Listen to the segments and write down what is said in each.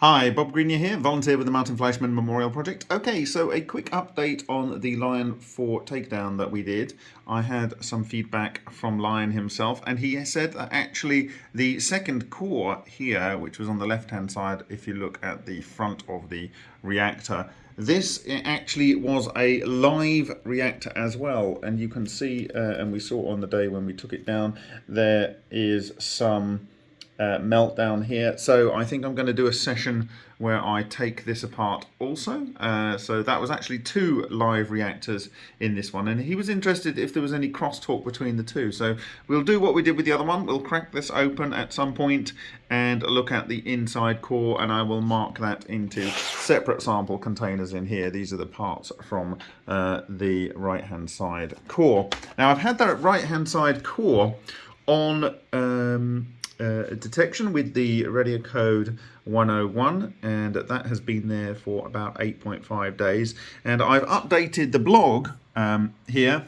Hi, Bob Greenyer here, volunteer with the Martin Fleischmann Memorial Project. Okay, so a quick update on the Lion 4 takedown that we did. I had some feedback from Lion himself, and he said that actually the second core here, which was on the left-hand side, if you look at the front of the reactor, this actually was a live reactor as well, and you can see, uh, and we saw on the day when we took it down, there is some uh, meltdown here. So I think I'm going to do a session where I take this apart also. Uh, so that was actually two live reactors in this one. And he was interested if there was any crosstalk between the two. So we'll do what we did with the other one. We'll crack this open at some point and look at the inside core and I will mark that into separate sample containers in here. These are the parts from uh, the right hand side core. Now I've had that right hand side core on um, uh, detection with the RadiaCode 101 and that has been there for about 8.5 days. And I've updated the blog um, here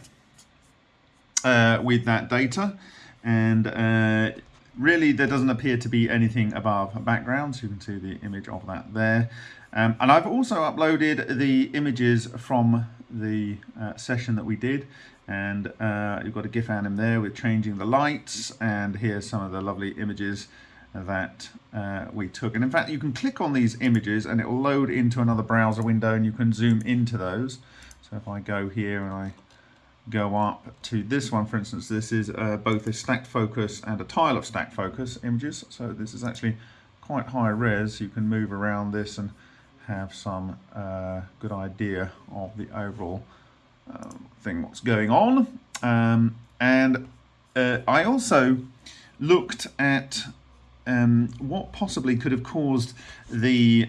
uh, with that data. And uh, really there doesn't appear to be anything above background so you can see the image of that there. Um, and I've also uploaded the images from the uh, session that we did. And uh, you've got a GIF anim there with changing the lights. And here's some of the lovely images that uh, we took. And in fact you can click on these images and it will load into another browser window and you can zoom into those. So if I go here and I go up to this one for instance this is uh, both a stacked focus and a tile of stacked focus images. So this is actually quite high res. You can move around this and have some uh, good idea of the overall uh, thing what's going on. Um, and uh, I also looked at um, what possibly could have caused the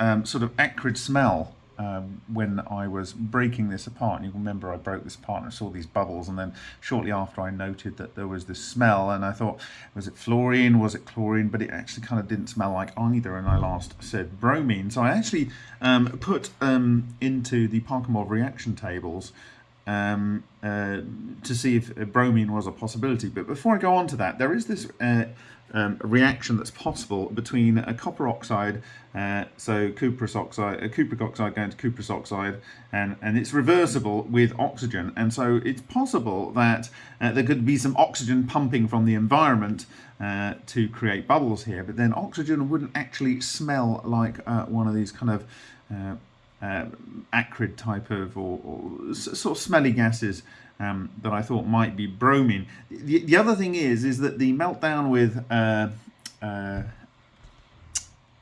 um, sort of acrid smell um, when I was breaking this apart. And you remember I broke this apart and I saw these bubbles and then shortly after I noted that there was this smell and I thought, was it fluorine, was it chlorine? But it actually kind of didn't smell like either and I last said bromine. So I actually um, put um, into the Parkhomov reaction tables um, uh, to see if bromine was a possibility. But before I go on to that, there is this uh, um, reaction that's possible between a copper oxide, uh, so cuprous oxide, a cupric oxide going to cuprous oxide, and, and it's reversible with oxygen. And so it's possible that uh, there could be some oxygen pumping from the environment uh, to create bubbles here, but then oxygen wouldn't actually smell like uh, one of these kind of uh, uh, acrid type of or, or, sort of smelly gases um, that I thought might be bromine. The, the, other thing is is that the meltdown with uh, uh,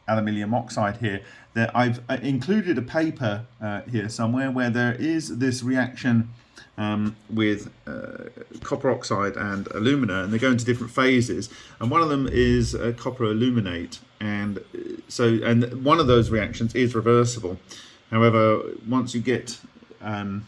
aluminium oxide here that I've uh, included a paper uh, here somewhere where there is this reaction um, with uh, copper oxide and alumina and they go into different phases. And one of them is copper aluminate. And so and one of those reactions is reversible However, once you get, um,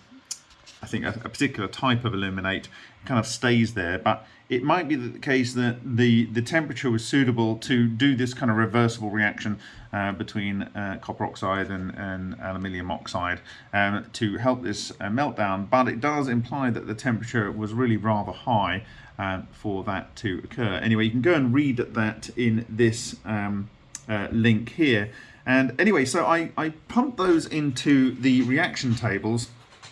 I think, a, a, particular type of aluminate, kind of stays there. But it might be the case that the, the temperature was suitable to do this kind of reversible reaction uh, between uh, copper oxide and, and aluminium oxide um, to help this uh, meltdown. But it does imply that the temperature was really rather high uh, for that to occur. Anyway, you can go and read that in this um, uh, link here. And anyway, so I, I pumped those into the reaction tables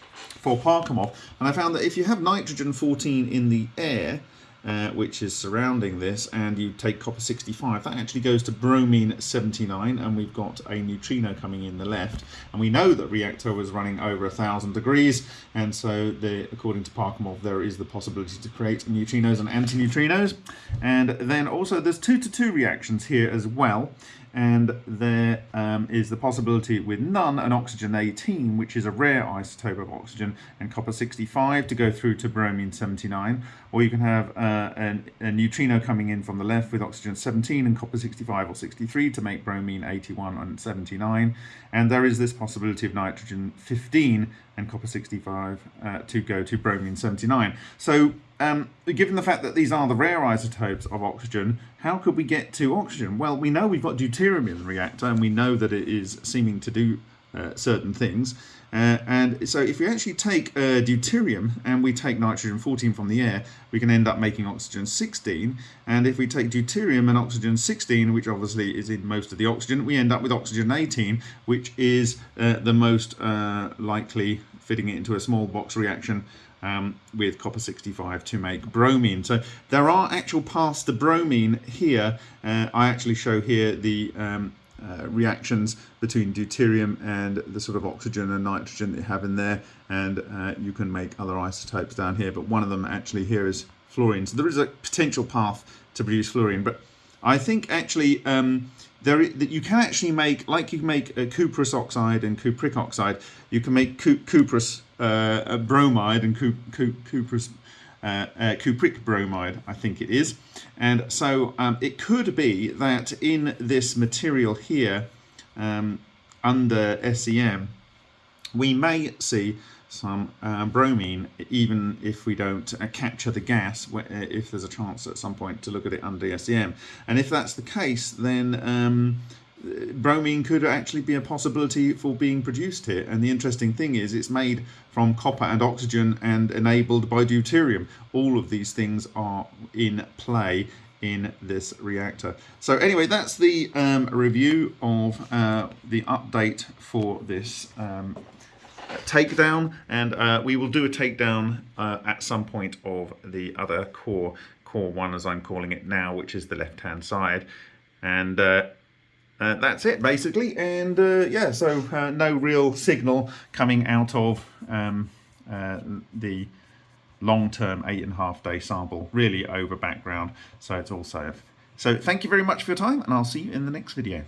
for Parkhomov, and I found that if you have nitrogen 14 in the air, uh, which is surrounding this, and you take copper 65, that actually goes to bromine 79, and we've got a neutrino coming in the left. And we know that reactor was running over a thousand degrees, and so the, according to Parkhomov, there is the possibility to create neutrinos and antineutrinos. And then also there's two to two reactions here as well and there um, is the possibility with none an oxygen 18 which is a rare isotope of oxygen and copper 65 to go through to bromine 79 or you can have uh, an, a neutrino coming in from the left with oxygen 17 and copper 65 or 63 to make bromine 81 and 79 and there is this possibility of nitrogen 15 and copper 65 uh, to go to bromine 79 so um, given the fact that these are the rare isotopes of oxygen, how could we get to oxygen? Well, we know we've got deuterium in the reactor, and we know that it is seeming to do uh, certain things. Uh, and so if we actually take uh, deuterium and we take nitrogen 14 from the air, we can end up making oxygen 16. And if we take deuterium and oxygen 16, which obviously is in most of the oxygen, we end up with oxygen 18, which is uh, the most uh, likely fitting it into a small box reaction um, with copper 65 to make bromine. So there are actual paths to bromine here. Uh, I actually show here the um, uh, reactions between deuterium and the sort of oxygen and nitrogen that you have in there and uh, you can make other isotopes down here but one of them actually here is fluorine so there is a potential path to produce fluorine but I think actually um, there that you can actually make like you can make a cuprous oxide and cupric oxide you can make cu cuprous uh, bromide and cu cu cuprous uh, uh, cupric bromide, I think it is. And so um, it could be that in this material here, um, under SEM, we may see some uh, bromine, even if we don't uh, capture the gas, uh, if there's a chance at some point to look at it under SEM. And if that's the case, then um, bromine could actually be a possibility for being produced here. And the interesting thing is it's made from copper and oxygen and enabled by deuterium. All of these things are in play in this reactor. So anyway, that's the um, review of uh, the update for this um, takedown and uh, we will do a takedown uh, at some point of the other core, core one as I'm calling it now, which is the left hand side. And uh, uh, that's it basically. And uh, yeah so uh, no real signal coming out of um, the long-term eight and a half day sample really over background. So it's all safe. So thank you very much for your time and I'll see you in the next video